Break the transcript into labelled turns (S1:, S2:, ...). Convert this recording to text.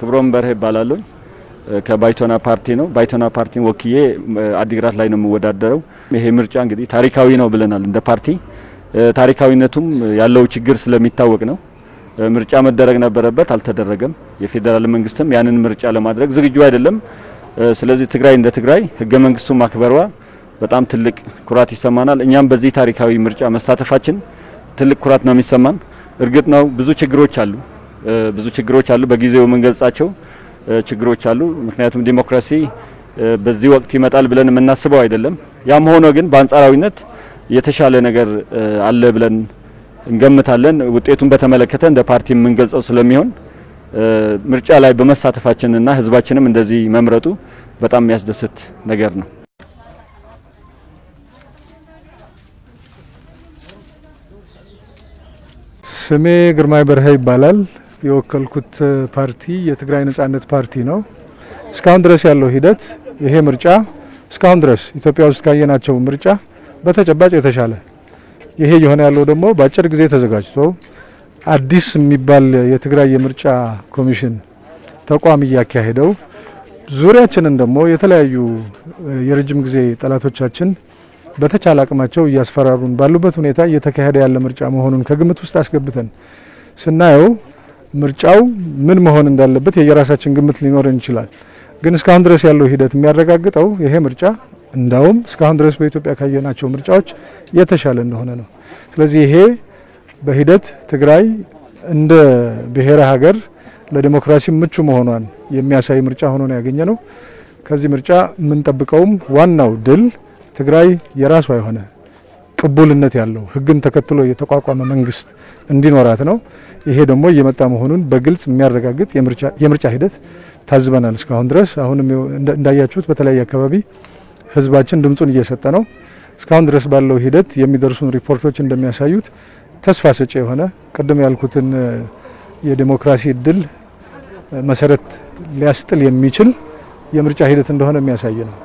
S1: ክብሮም በርሄ ይባላለሁ። ከባይቶና ፓርቲ ነው። ባይቶና ፓርቲን ወክዬ አዲግራት ላይ ነው የምወዳደረው። ይሄ ምርጫ እንግዲህ ታሪካዊ ነው ብለናል እንደ ፓርቲ። ታሪካዊነቱም ያለው ችግር ስለሚታወቅ ነው። ምርጫ መደረግ ነበረበት፣ አልተደረገም። የፌዴራል መንግስትም ያንን ምርጫ ለማድረግ ዝግጁ አይደለም። ስለዚህ ትግራይ እንደ ትግራይ ህገ መንግስቱን ማክበሯ በጣም ትልቅ ኩራት ይሰማናል። እኛም በዚህ ታሪካዊ ምርጫ መሳተፋችን ትልቅ ኩራት ነው የሚሰማን። እርግጥ ነው ብዙ ችግሮች አሉ፣ ብዙ ችግሮች አሉ። በጊዜው የምንገልጻቸው ችግሮች አሉ። ምክንያቱም ዲሞክራሲ በዚህ ወቅት ይመጣል ብለን የምናስበው አይደለም። ያም ሆኖ ግን በአንጻራዊነት የተሻለ ነገር አለ ብለን እንገምታለን። ውጤቱን በተመለከተ እንደ ፓርቲ የምንገልጸው ስለሚሆን ምርጫ ላይ በመሳተፋችንና ህዝባችንም እንደዚህ መምረጡ በጣም የሚያስደስት ነገር ነው።
S2: ስሜ ግርማይ በርሀ ይባላል። የወከልኩት ፓርቲ የትግራይ ነጻነት ፓርቲ ነው። እስካሁን ድረስ ያለው ሂደት ይሄ ምርጫ እስካሁን ድረስ ኢትዮጵያ ውስጥ ካየናቸው ምርጫ በተጨባጭ የተሻለ ይሄ የሆነ ያለው ደግሞ በአጭር ጊዜ ተዘጋጅቶ አዲስ የሚባል የትግራይ የምርጫ ኮሚሽን ተቋም እያካሄደው ዙሪያችንን ደግሞ የተለያዩ የረጅም ጊዜ ጠላቶቻችን በተቻለ አቅማቸው እያስፈራሩን ባሉበት ሁኔታ እየተካሄደ ያለ ምርጫ መሆኑን ከግምት ውስጥ አስገብተን ስናየው ምርጫው ምን መሆን እንዳለበት የየራሳችን ግምት ሊኖረን ይችላል። ግን እስካሁን ድረስ ያለው ሂደት የሚያረጋግጠው ይሄ ምርጫ እንዳውም እስካሁን ድረስ በኢትዮጵያ ካየናቸው ምርጫዎች የተሻለ እንደሆነ ነው። ስለዚህ ይሄ በሂደት ትግራይ እንደ ብሔረ ሀገር ለዲሞክራሲ ምቹ መሆኗን የሚያሳይ ምርጫ ሆኖ ነው ያገኘ ነው። ከዚህ ምርጫ የምንጠብቀውም ዋናው ድል ትግራይ የራሷ የሆነ ቅቡልነት ያለው ሕግን ተከትሎ የተቋቋመ መንግስት እንዲኖራት ነው። ይሄ ደግሞ እየመጣ መሆኑን በግልጽ የሚያረጋግጥ የምርጫ ሂደት ታዝበናል። እስካሁን ድረስ አሁንም እንዳያችሁት በተለያየ አካባቢ ህዝባችን ድምፁን እየሰጠ ነው። እስካሁን ድረስ ባለው ሂደት የሚደርሱን ሪፖርቶች እንደሚያሳዩት ተስፋ ሰጪ የሆነ ቅድም ያልኩትን የዲሞክራሲ እድል መሰረት ሊያስጥል የሚችል የምርጫ ሂደት እንደሆነ የሚያሳይ ነው።